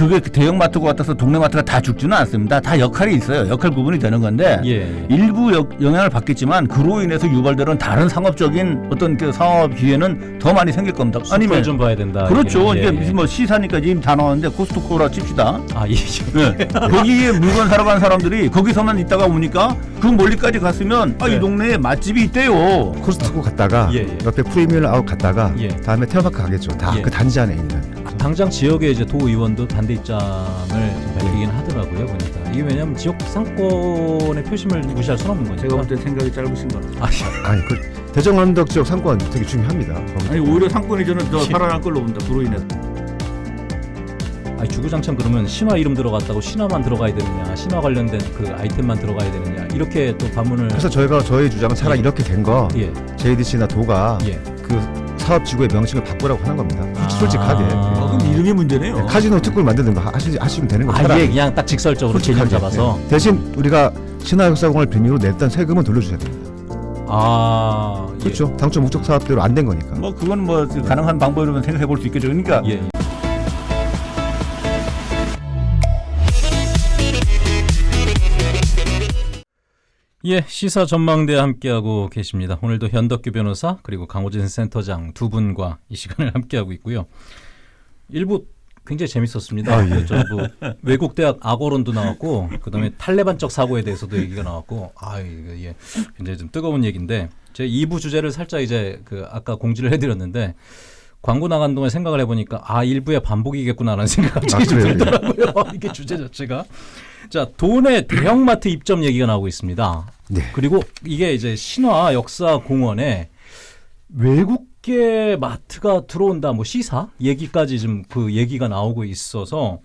그게 그 대형 마트가 같아서 동네 마트가 다 죽지는 않습니다. 다 역할이 있어요. 역할 구분이 되는 건데 예, 예. 일부 역- 영향을 받겠지만 그로 인해서 유발되는 다른 상업적인 어떤 그 상업 기회는 더 많이 생길 겁니다. 아니면 좀 봐야 된다. 그렇죠. 예, 이게 예. 무슨 뭐 시사니까 지금 다 나왔는데 코스트코라 칩시다. 아, 예. 네. 거기에 물건 사러 간 사람들이 거기서만 있다가 오니까 그 멀리까지 갔으면 아, 네. 이 동네에 맛집이 있대요. 코스트코 갔다가 예, 예. 옆에 프리미엄 아웃 갔다가 예. 다음에 테마파크 가겠죠. 다 예. 그 단지 안에 있는. 아, 당장 지역의 이제 도의원도 반대 입장을 좀 밝히긴 하더라고요 보니까 이게 왜냐하면 지역 상권의 표심을 무시할 수는 없는 거니까. 제가 볼 때 생각이 짧으신 거. 아, 아니 그 대전 언덕 지역 상권 되게 중요합니다. 아니 오히려 상권이 저는 더 살아날 걸로 봅니다. 그로 인해서. 아니 주구장창 그러면 신화 이름 들어갔다고 신화만 들어가야 되느냐, 신화 관련된 그 아이템만 들어가야 되느냐 이렇게 또 반문을. 그래서 저희가 저희 주장은 차라리 예. 이렇게 된거 예, JDC나 도가 예. 그 사업 지구의 명칭을 바꾸라고 하는 겁니다. 솔직하게. 아. 아, 그럼 이름이 문제네요. 네, 카지노 특구를 거 하시, 하시면 되는 거예요. 아예. 그냥 딱 직설적으로 개념 솔직하게. 잡아서. 네. 대신 우리가 신화역사공을 빌미로 냈던 세금은 돌려주셔야 됩니다. 아, 예. 그렇죠. 당초 목적 사업대로 안 된 거니까. 뭐 그건 뭐 가능한 방법이라면 생각해 볼 수 있겠죠. 그러니까 예. 예. 예, 시사 전망대 함께하고 계십니다. 오늘도 현덕규 변호사 그리고 강호진 센터장 두 분과 이 시간을 함께하고 있고요. 일부 굉장히 재밌었습니다. 아, 예. 저뭐 외국 대학 악어론도 나왔고 그다음에 탈레반적 사고에 대해서도 얘기가 나왔고 아 이거 예 굉장히 좀 뜨거운 얘기인데 제 2부 주제를 살짝 이제 그 아까 공지를 해드렸는데 광고 나간 동안 생각을 해보니까 아 1부의 반복이겠구나라는 생각이 아, 좀 그래요? 들더라고요. 이게 주제 자체가 자 돈의 대형마트 입점 얘기가 나오고 있습니다. 네. 그리고 이게 이제 신화 역사 공원에 외국계 마트가 들어온다 뭐 시사 얘기까지 좀 그 얘기가 나오고 있어서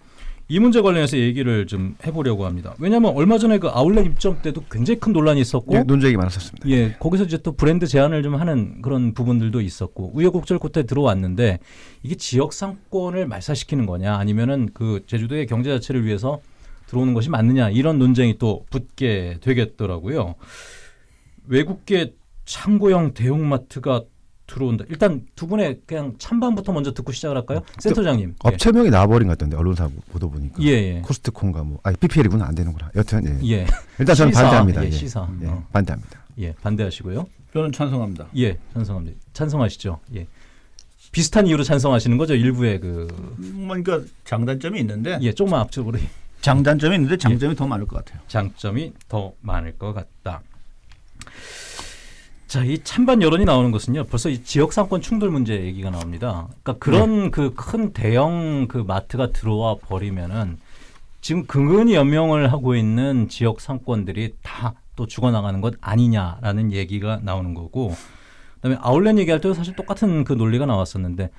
이 문제 관련해서 얘기를 좀 해보려고 합니다. 왜냐하면 얼마 전에 그 아울렛 입점 때도 굉장히 큰 논란이 있었고 예, 논쟁이 많았었습니다. 예, 거기서 이제 또 브랜드 제한을 좀 하는 그런 부분들도 있었고 우여곡절 끝에 들어왔는데 이게 지역 상권을 말살시키는 거냐 아니면은 그 제주도의 경제 자체를 위해서 들어오는 것이 맞느냐 이런 논쟁이 또 붙게 되겠더라고요. 외국계 창고형 대형마트가 들어온다. 일단 두 분의 그냥 찬반부터 먼저 듣고 시작을 할까요? 센터장님. 업체명이 나와버린 것 같던데 언론사 보도 보니까. 예, 예. 코스트코인가 뭐. 아니 PPL이구나 안 되는구나. 여튼 예. 예. 일단 저는 시사, 반대합니다. 예, 예. 시사. 예, 어. 반대합니다. 예, 반대하시고요. 저는 찬성합니다. 예, 찬성합니다. 찬성하시죠. 예. 비슷한 이유로 찬성하시는 거죠. 일부의 그 뭐 그러니까 장단점이 있는데 예, 조금만 앞쪽으로 장단점이 있는데 장점이 더 많을 것 같아요. 장점이 더 많을 것 같다. 자, 이 찬반 여론이 나오는 것은요. 벌써 이 지역 상권 충돌 문제 얘기가 나옵니다. 그러니까 그런 그큰 대형 그 마트가 들어와 버리면은 지금 근근히 연명을 하고 있는 지역 상권들이 다 또 죽어나가는 것 아니냐라는 얘기가 나오는 거고 그다음에 아울렛 얘기할 때도 사실 똑같은 그 논리가 나왔었는데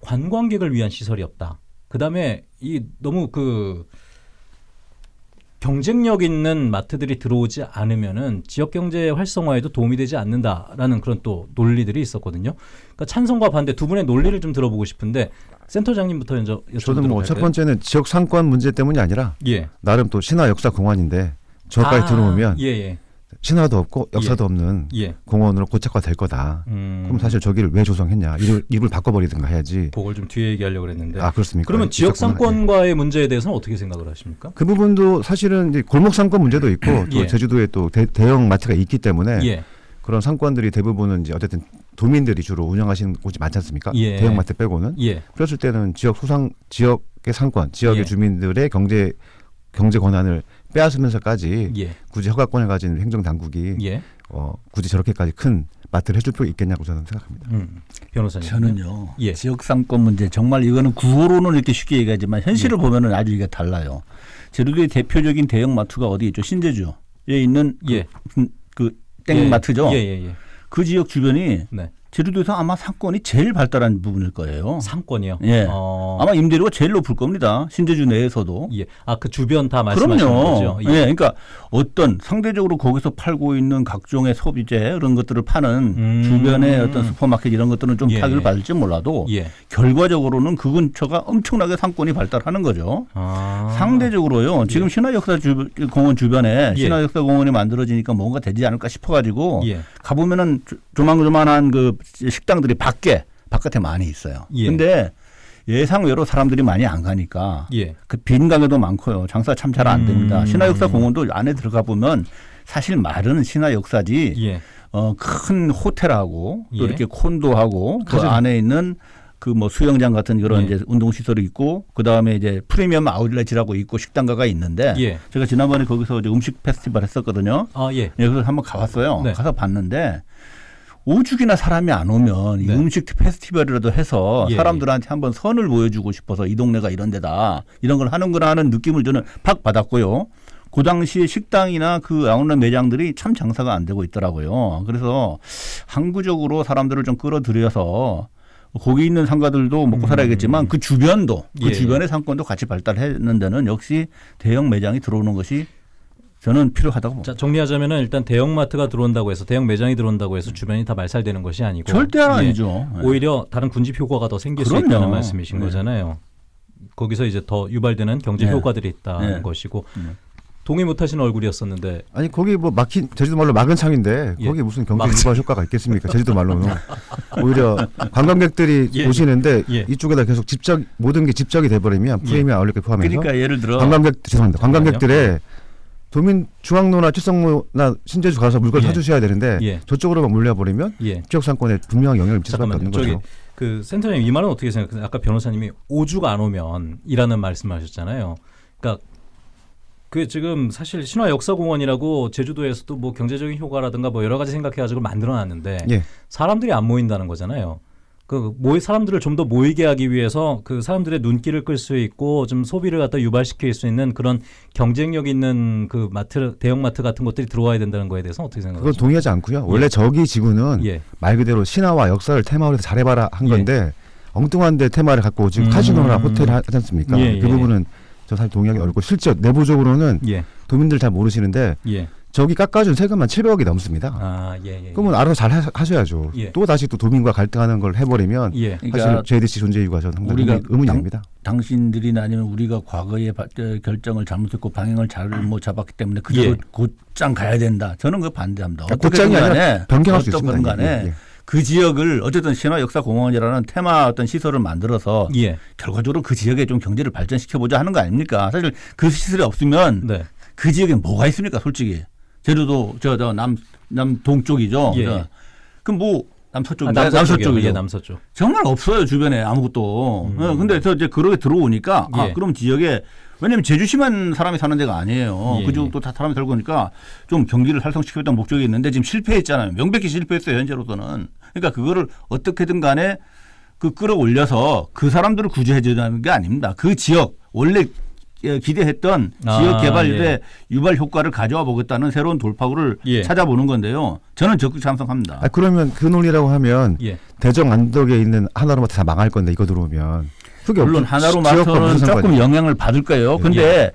관광객을 위한 시설이 없다. 그다음에 이 너무 그 경쟁력 있는 마트들이 들어오지 않으면은 지역 경제 활성화에도 도움이 되지 않는다라는 그런 또 논리들이 있었거든요. 그러니까 찬성과 반대 두 분의 논리를 좀 들어보고 싶은데 센터장님부터 먼저 저는 뭐 첫? 번째는 지역 상권 문제 때문이 아니라 예. 나름 또 신화 역사 공원인데 저까지 아, 들어오면 예, 예. 신화도 없고 역사도 없는 예. 공원으로 고착화 될 거다. 음. 그럼 사실 저기를 왜 조성했냐? 이를 입을 바꿔버리든가 해야지. 그걸 좀 뒤에 얘기하려고 그랬는데. 아 그렇습니까? 그러면 지역 있었구나. 예. 상권과의 문제에 대해서는 어떻게 생각을 하십니까? 그 부분도 사실은 이제 골목 상권 문제도 있고 또 예. 제주도에 또 대, 형 마트가 있기 때문에 예. 그런 상권들이 대부분은 이제 어쨌든 도민들이 주로 운영하시는 곳이 많지 않습니까? 예. 대형 마트 빼고는 예. 그랬을 때는 지역 소상 지역의 상권, 지역의 예. 주민들의 경제 경제 권한을 빼앗으면서까지 예. 굳이 허가권을 가진 행정 당국이 예. 어, 굳이 저렇게까지 큰 마트를 해줄 필요 있겠냐고 저는 생각합니다. 음. 변호사님. 저는요. 예. 지역 상권 문제 정말 이거는 구호로는 이렇게 쉽게 얘기하지만 현실을 보면은 아주 이게 달라요. 제주도의 대표적인 대형 마트가 어디 있죠? 신제주에 있는 예. 그, 그 땡마트죠. 예, 예, 예. 그 지역 주변이 네. 제주도에서 아마 상권이 제일 발달한 부분일 거예요. 상권이요. 예. 어. 아마 임대료가 제일 높을 겁니다. 신제주 내에서도. 예. 아, 그 주변 다 말씀하시는 그럼요. 거죠. 예. 그러니까 어떤 상대적으로 거기서 팔고 있는 각종의 소비재 이런 것들을 파는 음. 주변의 어떤 슈퍼마켓 이런 것들은 좀 예. 타격을 받을지 몰라도 예. 결과적으로는 그 근처가 엄청나게 상권이 발달하는 거죠. 아. 상대적으로요. 지금 신화역사 주, 공원 주변에 예. 신화역사 공원이 만들어지니까 뭔가 되지 않을까 싶어가지고 예. 가보면은 조- 조망조만한 그 식당들이 밖에 바깥에 많이 있어요. 예. 근데 예상외로 사람들이 많이 안 가니까 예. 그빈 가게도 많고요. 장사 참 잘 안 됩니다. 음. 신화역사 공원도 안에 들어가 보면 사실 말은 신화역사지 예. 어, 큰 호텔하고 또 예. 이렇게 콘도하고 그. 안에 있는 그 뭐 수영장 같은 그런 예. 이제 운동 시설이 있고 그 다음에 이제 프리미엄 아울렛이라고 있고 식당가가 있는데 예. 제가 지난번에 거기서 이제 음식 페스티벌 했었거든요. 아 예. 예, 그래서 한번 가봤어요. 네. 가서 봤는데 오죽이나 사람이 안 오면 이 네. 음식 페스티벌이라도 해서 예, 사람들한테 한번 선을 보여주고 싶어서 이 동네가 이런 데다 이런 걸 하는구나 하는 느낌을 저는 팍 받았고요. 그 당시에 식당이나 그 아웃렛 매장들이 참 장사가 안 되고 있더라고요. 그래서 항구적으로 사람들을 좀 끌어들여서 거기 있는 상가들도 먹고 살아야겠지만 그 주변도 그 음. 예. 주변의 상권도 같이 발달했는 데는 역시 대형 매장이 들어오는 것이 저는 필요하다고 봅니다. 자 정리하자면은 일단 대형 마트가 들어온다고 해서 대형 매장이 들어온다고 해서 주변이 다 말살되는 것이 아니고 절대 예. 아니죠. 예. 오히려 다른 군집 효과가 더 생길 수 그럼요. 있다는 말씀이신 네. 거잖아요. 거기서 이제 더 유발되는 경제 네. 효과들이 있다는 네. 것이고 네. 동의 못하시는 얼굴이었었는데 아니 거기 뭐 막힌 제주도 말로 막은 창인데 예. 거기 무슨 경제 유발 효과가 있겠습니까? 제주도 말로는 오히려 관광객들이 예. 오시는데 예. 이쪽에다 계속 집적 모든 게 집적이 돼버리면 프리미엄 아울렛 포함해서 그러니까 예를 들어 관광객 죄송합니다. 관광객들의 도민 중앙로나 칠성로나 신제주 가서 물건 예. 사주셔야 되는데 예. 저쪽으로만 몰려버리면 예. 지역 상권에 분명한 영향을 미칠 수밖에. 없는 거죠. 그 센터장님 이 말은 어떻게 생각하세요? 아까 변호사님이 오죽 안 오면이라는 말씀하셨잖아요. 그러니까 그 지금 사실 신화 역사공원이라고 제주도에서도 뭐 경제적인 효과라든가 뭐 여러 가지 생각해가지고 만들어놨는데 예. 사람들이 안 모인다는 거잖아요. 그 모이 사람들을 좀 더 모이게 하기 위해서 그 사람들의 눈길을 끌 수 있고 좀 소비를 갖다 유발시킬 수 있는 그런 경쟁력 있는 그 마트 대형 마트 같은 것들이 들어와야 된다는 거에 대해서 어떻게 그건 생각하세요? 동의하지 않고요. 원래 저기 지구는 예. 말 그대로 신화와 역사를 테마로 해서 잘해봐라 한 예. 건데 엉뚱한데 테마를 갖고 지금 음. 카지노나 호텔 하- 하지 않습니까? 예, 그 예. 부분은 저 사실 동의하기 어렵고 실제 내부적으로는 예. 도민들 잘 모르시는데 예. 저기 깎아준 세금만 700억이 넘습니다. 아, 예, 예. 그러면 알아서 잘 하- 하셔야죠. 예. 또 다시 또 도민과 갈등하는 걸 해버리면 예. 사실 그러니까 JDC 존재 이유가 저는 상당히 우리가 의문이, 의문이 당- 됩니다. 당신들이나 아니면 우리가 과거에 바- 어, 결정을 잘못했고 방향을 잘못 잡았기 때문에 그대로 예. 곧장 가야 된다. 저는 그 반대합니다. 그러니까 곧장이 아니라 변경할 수 있습니다. 간에 예, 예. 그 지역을 어쨌든 신화 역사 공원이라는 테마 어떤 시설을 만들어서 예. 결과적으로 그 지역에 좀 경제를 발전시켜 보자 하는 거 아닙니까? 사실 그 시설이 없으면 네. 그 지역에 뭐가 있습니까? 솔직히 제주도 저 저 남 남 동쪽이죠. 예. 저. 그럼 뭐 남서쪽 아, 남서쪽이죠. 예, 남서쪽. 정말 없어요 주변에 아무것도. 음. 어, 근데 저 이제 그렇게 들어오니까 아 예. 그럼 지역에 왜냐면 제주시만 사람이 사는 데가 아니에요. 예, 그쪽도 다 사람이 살고 오니까 좀 경기를 활성시키겠다는 목적이 있는데 지금 실패했잖아요. 명백히 실패했어요 현재로서는. 그러니까 그거를 어떻게든 간에 그 끌어올려서 그 사람들을 구제해주자는 게 아닙니다. 그 지역 원래 예, 기대했던 아, 지역 개발의 예. 유발 효과를 가져와 보겠다는 새로운 돌파구를 예. 찾아보는 건데요. 저는 적극 찬성합니다. 아, 그러면 그 논리라고 하면 예. 대정 안덕에 있는 하나로마트 다 망할 건데 이거 들어오면 물론 없- 하나로 지역과 마트는 무슨 조금? 영향을 받을 거예요. 근데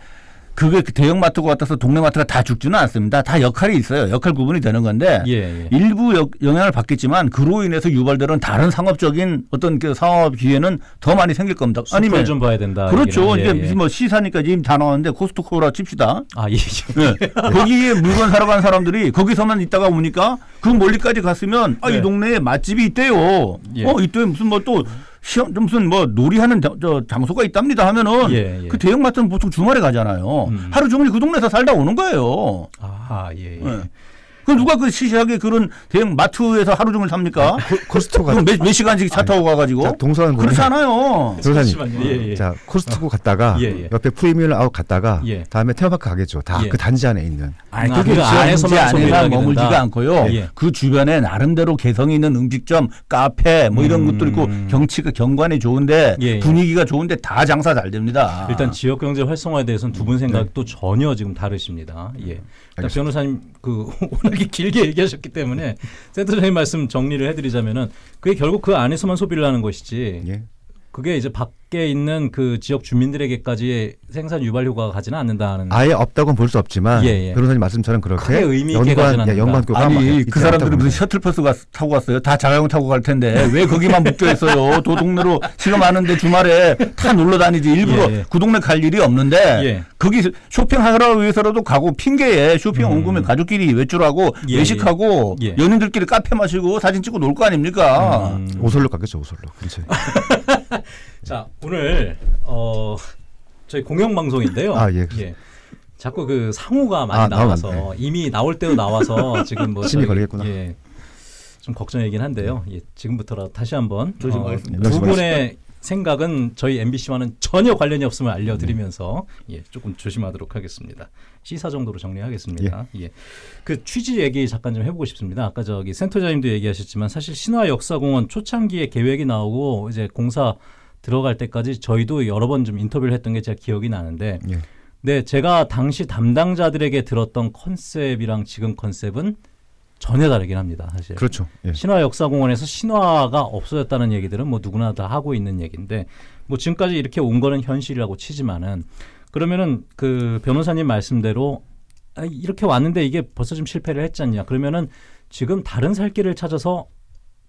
그게 그 대형 마트가 같아서 동네 마트가 다 죽지는 않습니다. 다 역할이 있어요. 역할 구분이 되는 건데 예. 예. 일부 역- 영향을 받겠지만 그로 인해서 유발되는 다른 상업적인 어떤 그 상업 기회는 더 많이 생길 겁니다. 아니면 좀 봐야 된다. 그렇죠. 얘기는. 이제 예, 예. 뭐 시사니까 지금 다 나왔는데 코스트코라 칩시다. 아, 예. 예. 거기에 물건 사러 간 사람들이 거기서만 있다가 오니까 그 멀리까지 갔으면 아, 네. 이 동네에 맛집이 있대요. 예. 어, 이때 무슨 뭐또 체험 무슨 뭐 놀이하는 저, 저 장소가 있답니다 하면은 예, 예. 그 대형마트는 보통 주말에 가잖아요. 음. 하루 종일 그 동네에서 살다 오는 거예요. 아, 예. 예. 예. 그 누가 그 시시하게 그런 대형 마트에서 하루 종일 삽니까? 코스트코가 그럼 몇, 몇 시간씩 차 타고 가가지고 자, 동서는. 변호사님 잠시만요. 예, 예. 자 코스트코 갔다가 예, 예. 옆에 프리미엄 아웃 갔다가 예. 다음에 테마파크 가겠죠. 다 예. 그 단지 안에 있는 아니, 아, 그게 그 안에서만 하게 머물지가. 않고요. 예. 그 주변에 나름대로 개성 있는 음식점, 카페 뭐 이런 음. 것도 있고 경치가 경관이 좋은데 예, 예. 분위기가 좋은데 다 장사 잘 됩니다. 일단 지역 경제 활성화에 대해서는 두 분 생각도 전혀 지금 다르십니다. 예. 변호사님 그 워낙에 길게 얘기하셨기 때문에 센터장님 말씀 정리를 해드리자면은 그게 결국 그 안에서만 소비를 하는 것이지 예. 그게 이제 밖에 있는 그 지역 주민들에게까지 생산 유발 효과가 가지는 않는다는. 아예 없다고는 볼 수 없지만 예, 예. 변호사님 말씀처럼 그렇게 연관 예, 연관 않는다. 교가 아니 그 사람들이 무슨. 셔틀버스 가, 타고 갔어요? 다 자가용 타고 갈 텐데 왜 거기만 묶여 있어요? 도동네로 많은데 주말에 다 놀러 다니지 일부러 예, 예. 그 동네 갈 일이 없는데 예. 거기 쇼핑하러 위해서라도 가고 핑계에 쇼핑 온 음. 거면 가족끼리 외출하고 예, 외식하고 예. 연인들끼리 카페 마시고 사진 찍고 놀 거 아닙니까? 음. 오설로 갔겠죠 오설로 근처에. 자 오늘 어 저희 공영 방송인데요. 아, 예. 자꾸 그 상호가 많이 아, 나와서 나오면, 이미 나올 때도 나와서 지금 뭐 저기, 걸리겠구나. 예. 좀 걱정이긴 한데요. 예, 지금부터라도 다시 한번. 어, 두. 분의 생각은 저희 MBC와는 전혀 관련이 없음을 알려드리면서 예, 조금 조심하도록 하겠습니다. 시사 정도로 정리하겠습니다. 예. 그 취지 얘기 잠깐 좀 해보고 싶습니다. 아까 저기 센터장님도 얘기하셨지만 사실 신화 역사공원 초창기에 계획이 나오고 이제 공사 들어갈 때까지 저희도 여러 번 좀 인터뷰를 했던 게 제가 기억이 나는데 예. 네, 제가 당시 담당자들에게 들었던 컨셉이랑 지금 컨셉은 전혀 다르긴 합니다. 사실. 그렇죠. 예. 신화 역사공원에서 신화가 없어졌다는 얘기들은 뭐 누구나 다 하고 있는 얘기인데 뭐 지금까지 이렇게 온 거는 현실이라고 치지만은 그러면은 그 변호사님 말씀대로 아, 이렇게 왔는데 이게 벌써 좀 실패를 했잖냐 그러면은 지금 다른 살 길을 찾아서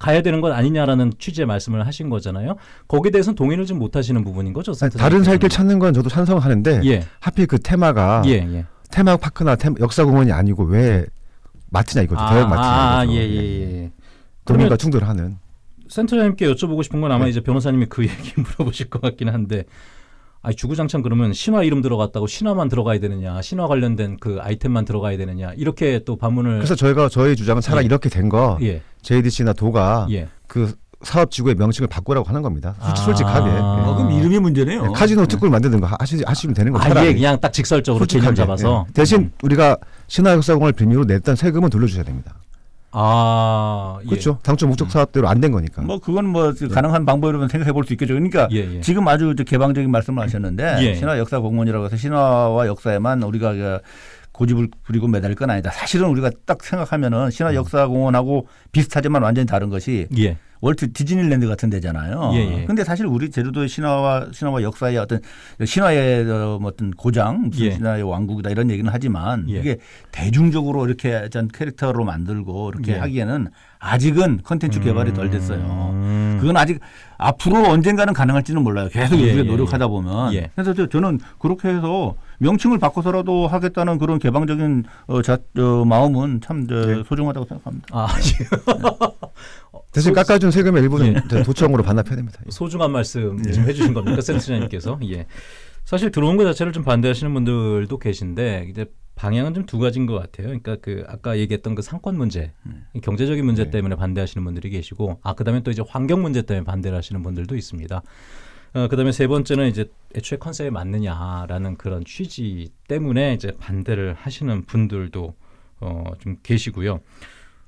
가야 되는 것 아니냐라는 취지의 말씀을 하신 거잖아요. 거기에 대해서는 동의를 좀 못 하시는 부분인 거죠. 아니, 다른 살길 찾는 건 저도 찬성하는데 예. 하필 그 테마가 예, 예. 테마 파크나 테마, 역사공원이 아니고 왜 마트냐 이거죠. 대형 마트냐 아, 이거죠. 예, 예, 예. 도민과 그러면- 충돌하는. 센터장님께 여쭤보고 싶은 건 아마 네. 이제 변호사님이 그 얘기 물어보실 것 같긴 한데 아니 주구장창 그러면 신화 이름 들어갔다고 신화만 들어가야 되느냐 신화 관련된 그 아이템만 들어가야 되느냐 이렇게 또 반문을 그래서 저희가 저희 주장은 차라리 예. 이렇게 된거 예, JDC나 도가 예. 그 사업 지구의 명칭을 바꾸라고 하는 겁니다. 솔- 아. 솔직하게. 어, 그럼 이름이 문제네요. 예. 카지노 특구를 만드는 거 하시, 하시면 되는 거죠. 아예. 그냥 딱 직설적으로 개념 솔직하게. 잡아서 예. 대신 우리가 신화역사공원을 빌미로 냈던 세금은 돌려주셔야 됩니다. 아 예. 그렇죠. 당초 목적 사업대로 안 된 거니까. 뭐 그건 뭐 가능한 방법이라면 생각해 볼 수 있겠죠. 그러니까 예, 예. 지금 아주 저 개방적인 말씀을 하셨는데 예. 신화 역사 공원이라고 해서 신화와 역사에만 우리가 그 고집을 부리고 매달릴 건 아니다. 사실은 우리가 딱 생각하면은 신화 역사 공원하고 비슷하지만 완전히 다른 것이 예. 월트 디즈니랜드 같은 데잖아요. 예, 예. 근데 사실 우리 제주도의 신화와 신화와 역사의 어떤 신화의 어, 뭐 어떤 고장, 무슨 예. 신화의 왕국이다 이런 얘기는 하지만 예. 이게 대중적으로 이렇게 어떤 캐릭터로 만들고 이렇게 예. 하기에는 아직은 컨텐츠 개발이 덜 됐어요. 음. 그건 아직 앞으로 언젠가는 가능할지는 몰라요. 계속 예, 우리가 예, 노력하다 보면. 예. 그래서 저- 저는 그렇게 해서 명칭을 바꿔서라도 하겠다는 그런 개방적인 어, 자, 어, 마음은 참 저, 예. 소중하다고 생각합니다. 아 예. 대신 소- 깎아준 세금의 일부는 예. 저희 도청으로 반납해야 됩니다. 소중한 말씀 좀 해주신 겁니까 센터장님께서 예 사실 들어온 것 자체를 좀 반대하시는 분들도 계신데 이제 방향은 좀 두 가지인 것 같아요. 그러니까 그 아까 얘기했던 그 상권 문제, 이 경제적인 문제 네. 때문에 반대하시는 분들이 계시고, 아 그다음에 또 이제 환경 문제 때문에 반대를 하시는 분들도 있습니다. 어, 그다음에 세 번째는 이제 애초에 컨셉에 맞느냐라는 그런 취지 때문에 이제 반대를 하시는 분들도 어, 좀 계시고요.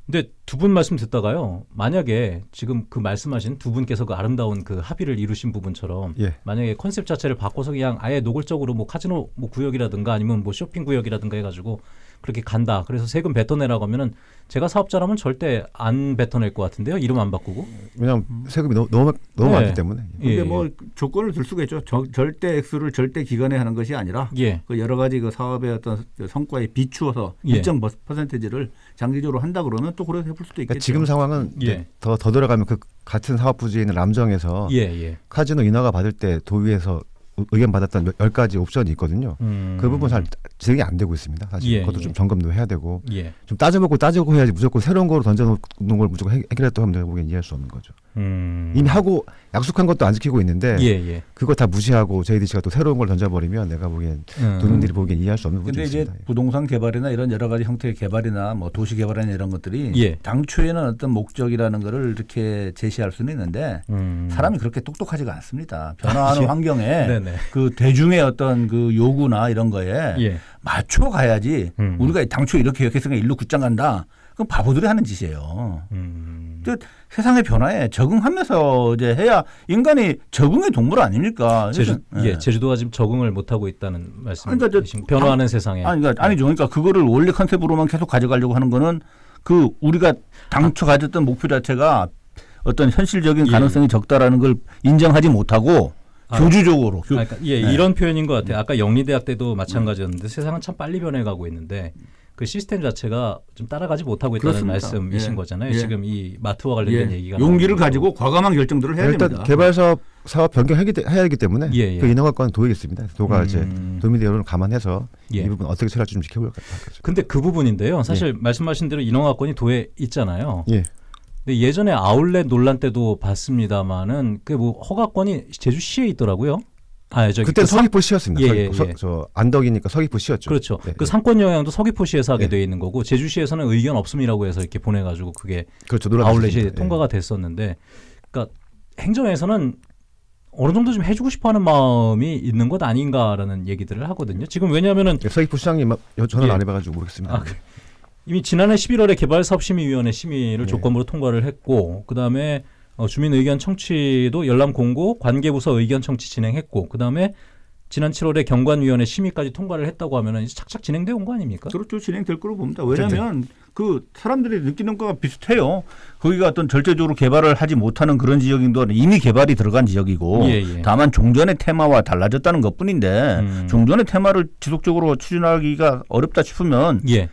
근데 두 분 말씀 듣다가요. 만약에 지금 그 말씀하신 두 분께서 그 아름다운 그 합의를 이루신 부분처럼 예. 만약에 컨셉 자체를 바꿔서 그냥 아예 노골적으로 뭐 카지노 뭐 구역이라든가 아니면 뭐 쇼핑 구역이라든가 해가지고 그렇게 간다. 그래서 세금 뱉어내라고 하면은 제가 사업자라면 절대 안 뱉어낼 것 같은데요. 이름 안 바꾸고. 왜냐하면 세금이 너무 너무, 너무 네. 많기 때문에. 근데 예, 뭐 조건을 들 수가 있죠. 저- 절대 액수를 절대 기간에 하는 것이 아니라 예. 그 여러 가지 그 사업의 어떤 성과에 비추어서 예. 일정 버- 퍼센테이지를 장기적으로 한다 그러면 또 그렇게 해볼 수도 있겠죠. 그러니까 지금 상황은 예. 이제 더, 더 들어가면 그 같은 사업 부지에 있는 람정에서 예, 예. 카지노 인허가 받을 때 도의에서 의- 의견 받았던 몇- 열 가지 옵션이 있거든요. 음. 그 부분 잘 진행이 안 되고 있습니다. 사실 예, 그것도 예. 좀 점검도 해야 되고 예. 좀 따져먹고 따지고 해야지 무조건 새로운 거로 던져놓는 걸 무조건 해- 해결했다고 하면 제가 보기엔 이해할 수 없는 거죠. 음. 이미 하고 약속한 것도 안 지키고 있는데 예, 예. 그거 다 무시하고 JDC가 또 새로운 걸 던져버리면 내가 보기엔 음. 도민들이 보기엔 이해할 수 없는 부분이 근데 이제 있습니다. 부동산 개발이나 이런 여러 가지 형태의 개발이나 뭐 도시 개발이나 이런 것들이 예. 당초에는 어떤 목적이라는 거를 이렇게 제시할 수는 있는데 음. 사람이 그렇게 똑똑하지가 않습니다. 변화하는 예. 환경에. 그 대중의 어떤 그 요구나 이런 거에 예. 맞춰 가야지 음. 우리가 당초 이렇게 계획했으니까 일로 굳장 간다. 그건 바보들이 하는 짓이에요. 음. 저 세상의 변화에 적응하면서 이제 해야 인간이 적응의 동물 아닙니까? 제주, 그래서, 예, 제주도가 지금 적응을 못 하고 있다는 말씀이신 그러니까 저- 변화하는 세상에. 아니, 그러니까 아니죠. 그러니까 그거를 원래 컨셉으로만 계속 가져가려고 하는 거는 그 우리가 당초 가졌던 목표 자체가 어떤 현실적인 예. 가능성이 적다라는 걸 인정하지 못하고 아, 교주적으로 교- 아, 그러니까 예, 네. 이런 표현인 것 같아요. 아까 영리대학 때도 마찬가지였는데 세상은 참 빨리 변해가고 있는데 그 시스템 자체가 좀 따라가지 못하고 있다는 그렇습니다. 말씀이신 예. 거잖아요. 예. 지금 이 마트와 관련된 예, 얘기가 용기를. 가지고 과감한 결정들을 해야 일단 됩니다. 개발 사업 사업 변경해야 하기 때문에 예, 예. 그 인허가권 도의겠습니다. 도가 음. 이제 도민의 여론을 감안해서 예. 이 부분 어떻게 처리할지 좀 지켜볼 것 같아요. 근데 그 부분인데요. 사실 말씀하신 대로 인허가권이 도에 있잖아요. 예. 근데 예전에 아울렛 논란 때도 봤습니다마는 그 뭐 허가권이 제주시에 있더라고요. 아, 저기 그때 그 상- 서귀포 시였습니다. 예, 예, 서귀포. 서- 예. 저 안덕이니까 서귀포 시였죠. 그렇죠. 네, 그 네. 상권 영향도 서귀포시에서 하게 네. 돼 있는 거고 제주시에서는 의견 없음이라고 해서 이렇게 보내가지고 그게 그렇죠. 아울렛이. 예. 통과가 됐었는데, 그러니까 행정에서는 어느 정도 좀 해주고 싶어하는 마음이 있는 것 아닌가라는 얘기들을 하거든요. 지금 왜냐하면은 예, 서귀포 시장님 예. 안 해봐가지고 모르겠습니다. 아, 그- 이미 지난해 11월에 개발사업심의위원회 심의를 네. 조건부로 통과를 했고, 그 다음에 어, 주민 의견 청취도 열람 공고, 관계부서 의견 청취 진행했고, 그 다음에 지난 7월에 경관위원회 심의까지 통과를 했다고 하면은 착착 진행돼 온 거 아닙니까? 그렇죠. 진행될 거로 봅니다. 왜냐하면 그 사람들이 느끼는 거가 비슷해요. 거기가 어떤 절대적으로 개발을 하지 못하는 그런 지역인 동안 이미 개발이 들어간 지역이고 예, 예. 다만 종전의 테마와 달라졌다는 것뿐인데 음. 종전의 테마를 지속적으로 추진하기가 어렵다 싶으면 예.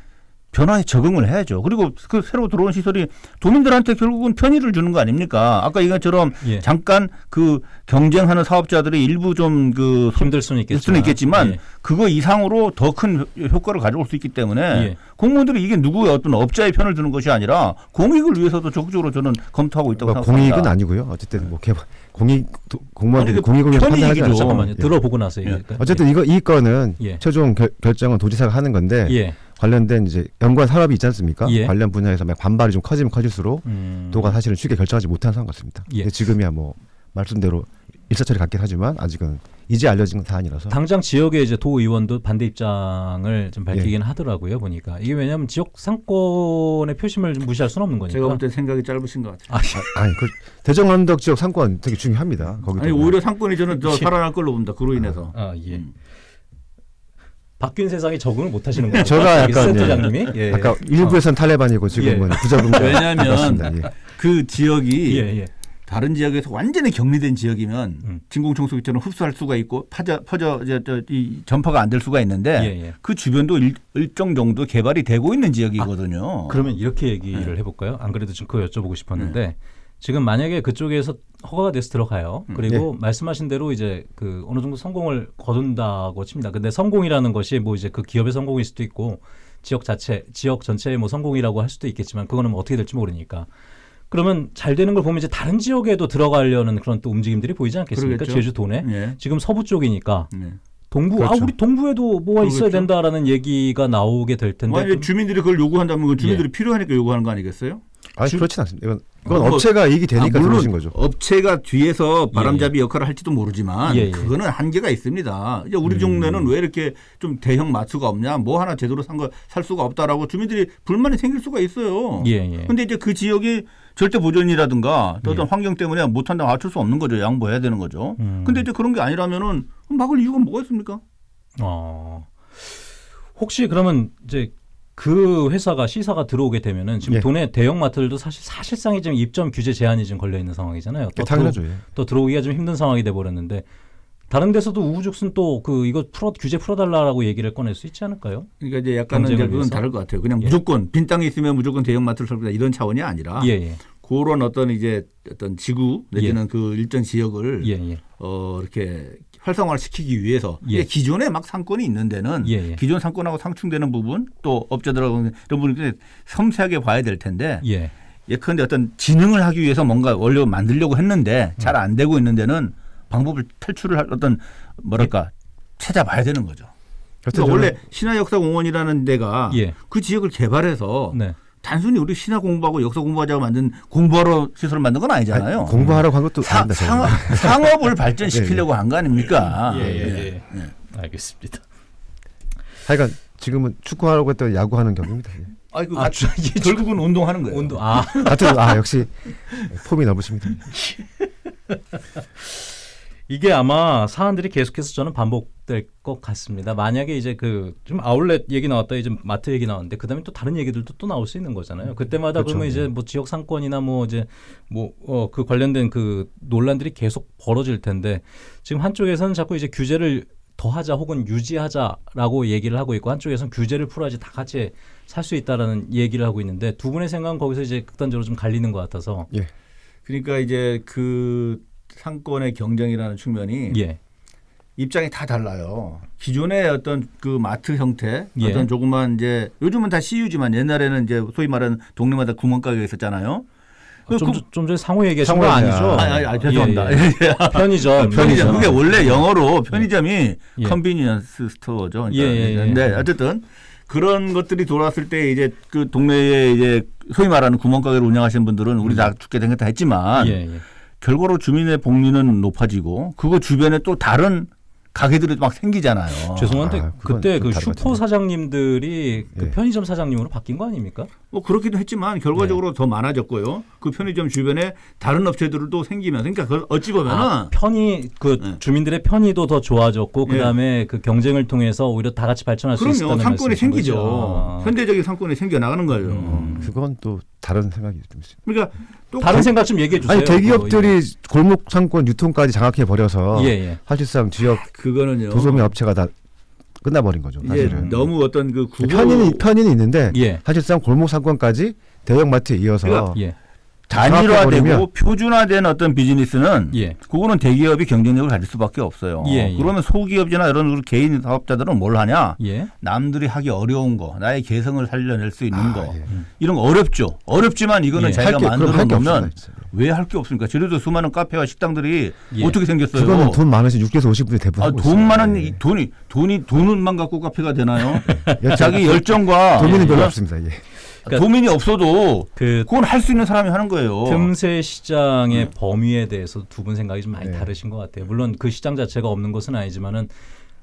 변화에 적응을 해야죠. 그리고 그 새로 들어온 시설이 도민들한테 결국은 편의를 주는 거 아닙니까? 아까 이것처럼 예. 잠깐 그 경쟁하는 사업자들이 일부 좀 그 힘들 수는 있겠지만. 수는 있겠지만 예. 그거 이상으로 더 큰 효과를 가져올 수 있기 때문에 예. 공무원들이 이게 누구의 어떤 업자의 편을 드는 것이 아니라 공익을 위해서도 적극적으로 저는 검토하고 있다고 뭐 생각합니다. 공익은 아니고요. 어쨌든 뭐 개발 공익 도- 공무원들이 그 공익을 위해서 판단하지 편익이죠. 않죠. 잠깐만요. 예. 들어보고 나서 예. 얘기할까요? 어쨌든 이거 이 건은 예. 최종 결, 결정은 도지사가 하는 건데 예. 관련된 이제 연관 산업이 있지 않습니까? 예. 관련 분야에서 막 반발이 좀 커지면 커질수록 음. 도가 사실은 쉽게 결정하지 못하는 상황 같습니다. 예. 근데 지금이야 뭐 말씀대로 일사처리 갖긴 하지만 아직은 이제 알려진 사안이라서 당장 지역의 이제 도 의원도 반대 입장을 예. 좀 밝히긴 하더라고요 보니까 이게 왜냐하면 지역 상권의 표심을 좀 무시할 수는 없는 거니까. 제가 볼 때 생각이 짧으신 것 같아요. 아, 아니 그 대정 언덕 지역 상권 되게 중요합니다. 거기 아니 오히려 상권이 저는 더 살아날 걸로 봅니다. 그로 인해서. 아 예. 음. 바뀐 세상에 적응을 못 하시는 거예요. 제가 약간, 센터장님이 예. 아까 일부에서는 탈레반이고 지금은 부적응 왜냐하면 예. 그 지역이 예, 예. 다른 지역에서 완전히 격리된 지역이면 음. 진공청소기처럼 흡수할 수가 있고 퍼져 퍼져 저, 저, 이 전파가 안 될 수가 있는데 예, 예. 그 주변도 일, 일정 정도 개발이 되고 있는 지역이거든요. 그러면 이렇게 얘기를 네. 해볼까요? 안 그래도 지금 그거 여쭤보고 싶었는데 지금 만약에 그쪽에서 허가가 돼서 들어가요. 음. 그리고 말씀하신 대로 이제 그 어느 정도 성공을 거둔다고 칩니다. 근데 성공이라는 것이 뭐 이제 그 기업의 성공일 수도 있고 지역 자체, 지역 전체의 뭐 성공이라고 할 수도 있겠지만 그거는 뭐 어떻게 될지 모르니까. 그러면 잘 되는 걸 보면 이제 다른 지역에도 들어가려는 그런 또 움직임들이 보이지 않겠습니까? 그러겠죠. 제주도 내. 예. 지금 서부 쪽이니까 네. 동부 아 그렇죠. 우리 동부에도 뭐가 있어야 그러겠죠. 된다라는 얘기가 나오게 될 텐데 만약에 그- 주민들이 그걸 요구한다면 그 주민들이 필요하니까 요구하는 거 아니겠어요? 아니 주- 그렇진 않습니다. 이건 이건 뭐- 업체가 이익이 되니까 아, 들어오신 거죠. 업체가 뒤에서 바람잡이 역할을 할지도 모르지만 예, 예. 그거는 한계가 있습니다. 이제 우리 동네는 왜 이렇게 좀 대형 마트가 없냐, 뭐 하나 제대로 산거살 수가 없다라고 주민들이 불만이 생길 수가 있어요. 예, 예. 근데 이제 그 지역이 절대 보존이라든가 또 어떤 예. 환경 때문에 못한다고 맞출 수 없는 거죠. 양보해야 되는 거죠. 음. 근데 이제 그런 게 아니라면은 막을 이유가 뭐가 있습니까? 어. 혹시 그러면 이제 그 회사가 시사가 들어오게 되면은 지금 예. 도내 대형 마트들도 사실 사실상이 지금 입점 규제 제한이 지금 걸려 있는 상황이잖아요. 또 당연하죠. 예. 들어, 또 들어오기가 좀 힘든 상황이 돼 버렸는데 다른 데서도 우후죽순 또 그 이거 풀어 규제 풀어달라고 얘기를 꺼낼 수 있지 않을까요? 그러니까 이제 약간은 위해서? 다를 것 같아요. 그냥 예. 무조건 빈 땅이 있으면 무조건 대형 마트를 설립다 이런 차원이 아니라 예, 예, 그런 어떤 이제 어떤 지구 내지는 그 일정 지역을 예, 예, 어 이렇게 활성화를 시키기 위해서 예. 기존에 막 상권이 있는 데는 예, 예. 기존 상권하고 상충되는 부분 또 업자들하고 이런 부분을 섬세하게 봐야 될 텐데 예. 예컨대 어떤 진흥을 하기 위해서 뭔가 원래 만들려고 했는데 잘 안 되고 있는 데는 방법을 탈출을 할 어떤 뭐랄까 찾아봐야 되는 거죠. 여튼 그러니까 원래 신화역사공원이라는 데가 예. 그 지역을 개발해서 네. 단순히 우리 신화 공부하고 역사 공부하자고 만든 공부하러 시설을 만든 건 아니잖아요. 아니, 공부하라고 한 것도 사- 아닙니다. 상업, 상업을 발전시키려고 한 거 아닙니까? 예, 예, 예. 알겠습니다. 하여간 지금은 축구하라고 했더니 야구하는 격입니다. 예. 아이고, 아, 결국은 운동하는 거예요. 온도 아 하여튼 아 역시 폼이 넓으십니다. 이게 아마 사안들이 계속해서 저는 반복될 것 같습니다. 만약에 이제 그 좀 아울렛 얘기 나왔다 이제 마트 얘기 나왔는데 그다음에 또 다른 얘기들도 또 나올 수 있는 거잖아요. 그때마다 그렇죠. 그러면 이제 뭐 지역 상권이나 뭐 이제 뭐 어 그 관련된 그 논란들이 계속 벌어질 텐데 지금 한쪽에서는 자꾸 이제 규제를 더하자 혹은 유지하자라고 얘기를 하고 있고 한쪽에서는 규제를 풀어야지 다 같이 살 수 있다라는 얘기를 하고 있는데 두 분의 생각은 거기서 이제 극단적으로 좀 갈리는 것 같아서 예. 그러니까 이제 그 상권의 경쟁이라는 측면이 예 입장이 다 달라요. 기존의 어떤 그 마트 형태, 예. 어떤 조그만 이제 요즘은 다 CU지만 옛날에는 이제 소위 말하는 동네마다 구멍가게가 있었잖아요. 그- 좀, 그- 좀 전에 상호 얘기하신 거 상호. 아니죠? 아, 아, 아, 죄송합니다. 예, 예. 편의점. 편의점. 그게 원래 영어로 예. 편의점이 예. convenience store죠. 그러니까 예, 예, 예. 근데 어쨌든 그런 것들이 돌아왔을 때 이제 그 동네에 이제 소위 말하는 구멍가게를 운영하시는 분들은 우리 다 죽게 생겼다 했지만 예, 예. 결과로 주민의 복리는 높아지고 그거 주변에 또 다른 가게들이 막 생기잖아요. 죄송한데 아, 그때 좀 그 슈퍼 같은데. 사장님들이 그 예. 편의점 사장님으로 바뀐 거 아닙니까? 뭐 그렇기도 했지만 결과적으로 더 많아졌고요. 그 편의점 주변에 다른 업체들도 생기면서 그러니까 그걸 어찌 보면은 아, 편의 그 네. 주민들의 편의도 더 좋아졌고 예. 그다음에 그 경쟁을 통해서 오히려 다 같이 발전할 수 그럼요 있었다는 상권이 생기죠. 거죠. 아. 현대적인 상권이 생겨 나가는 거예요. 음. 그건 또 다른 생각이 좀 있어요. 그러니까 또 다른 생각 좀 얘기해 주세요. 아니 대기업들이 골목 상권 유통까지 장악해 버려서 예, 예. 사실상 지역 그거는요. 도소매 업체가 다 끝나버린 거죠. 사실은 너무 어떤 그 구조 편의는 편의는 있는데 예. 사실상 골목 상권까지 대형마트에 이어서 그러니까 예. 단일화되고 표준화된 어떤 비즈니스는 예. 그거는 대기업이 경쟁력을 가질 수밖에 없어요. 예, 예. 그러면 소기업이나 이런 개인 사업자들은 뭘 하냐? 예. 남들이 하기 어려운 거, 나의 개성을 살려낼 수 있는 아, 거, 예. 이런 거 어렵죠. 어렵지만 이거는 예. 자기가 만들어 놓으면. 왜 할 게 없습니까? 제주도 수많은 카페와 식당들이 예. 어떻게 생겼어요? 그거는 돈 많으신 6에서 50분이 대부분 아, 돈. 많은 예. 이 돈이 돈이 돈만 갖고 카페가 되나요? 예. 자기 열정과 도민은 별로 어? 없습니다. 예. 그러니까 도민이 없어도 그 그건 할 수 있는 사람이 하는 거예요. 틈새 시장의 범위에 대해서 두 분 생각이 좀 많이 네. 다르신 것 같아요. 물론 그 시장 자체가 없는 것은 아니지만은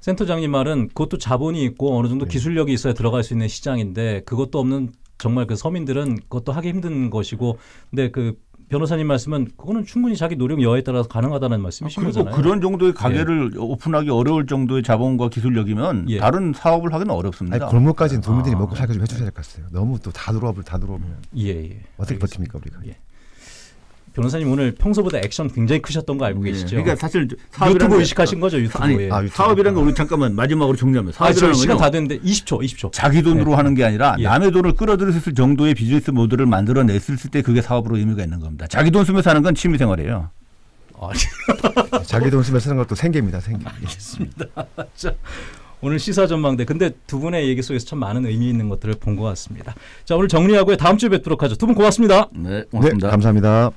센터장님 말은 그것도 자본이 있고 어느 정도 네. 기술력이 있어야 들어갈 수 있는 시장인데 그것도 없는 정말 그 서민들은 그것도 하기 힘든 것이고 근데 그 변호사님 말씀은 그거는 충분히 자기 노력 여하에 따라서 가능하다는 말씀이신 그리고 거잖아요. 그런 정도의 가게를 오픈하기 어려울 정도의 자본과 기술력이면 예. 다른 사업을 하기는 어렵습니다. 골목까지는 도민들이 아. 먹고 살기 좀 해주셔야 될 것 같아요. 너무 또 다 들어오면 다 들어오면 예, 예. 어떻게 알겠습니다. 버팁니까 우리가? 예. 변호사님 오늘 평소보다 액션 굉장히 크셨던 거 알고 예. 계시죠? 그러니까 사실 유튜브 게- 의식하신 거죠, 유튜브. 아니 예. 아, 유튜브. 사업이라는 거 우리 잠깐만 마지막으로 정리하면 아, 저 사업이라는 시간 건요. 다 됐는데 20초, 20초. 자기 돈으로 하는 게 아니라 예. 남의 돈을 끌어들였을 정도의 비즈니스 모델을 만들어냈을 때 그게 사업으로 의미가 있는 겁니다. 자기 돈 쓰면서 하는 건 취미생활이에요. 아, 자기 돈 쓰면서 쓰는 것도 생계입니다. 생계. 자, 오늘 시사 전망대. 근데 두 분의 얘기 속에서 참 많은 의미 있는 것들을 본 것 같습니다. 자, 오늘 정리하고 다음 주에 뵙도록 하죠. 두 분 고맙습니다. 네, 네, 감사합니다.